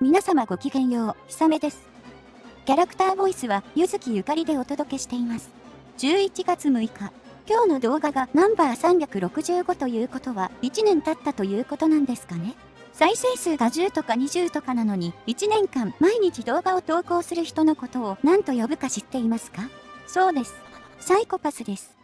皆様ごきげんよう、ひさめです。キャラクターボイスは、ゆずきゆかりでお届けしています。11月6日、今日の動画がナンバー365ということは、1年経ったということなんですかね。再生数が10とか20とかなのに、1年間毎日動画を投稿する人のことを何と呼ぶか知っていますか？そうです。サイコパスです。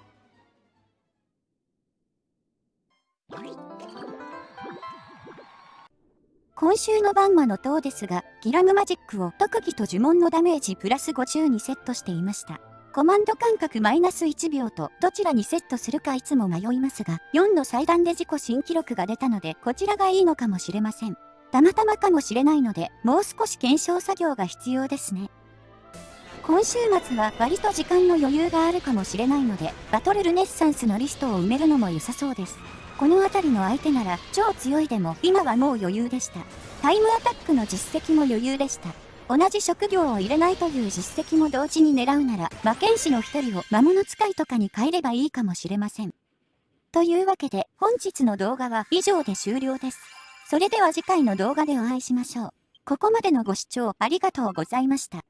今週のバンマの塔ですが、ギラムマジックを特技と呪文のダメージプラス50にセットしていました。コマンド間隔マイナス1秒とどちらにセットするかいつも迷いますが、4の祭壇で自己新記録が出たので、こちらがいいのかもしれません。たまたまかもしれないので、もう少し検証作業が必要ですね。今週末は割と時間の余裕があるかもしれないので、バトルルネッサンスのリストを埋めるのも良さそうです。この辺りの相手なら超強いでも今はもう余裕でした。タイムアタックの実績も余裕でした。同じ職業を入れないという実績も同時に狙うなら、魔剣士の一人を魔物使いとかに変えればいいかもしれません。というわけで本日の動画は以上で終了です。それでは次回の動画でお会いしましょう。ここまでのご視聴ありがとうございました。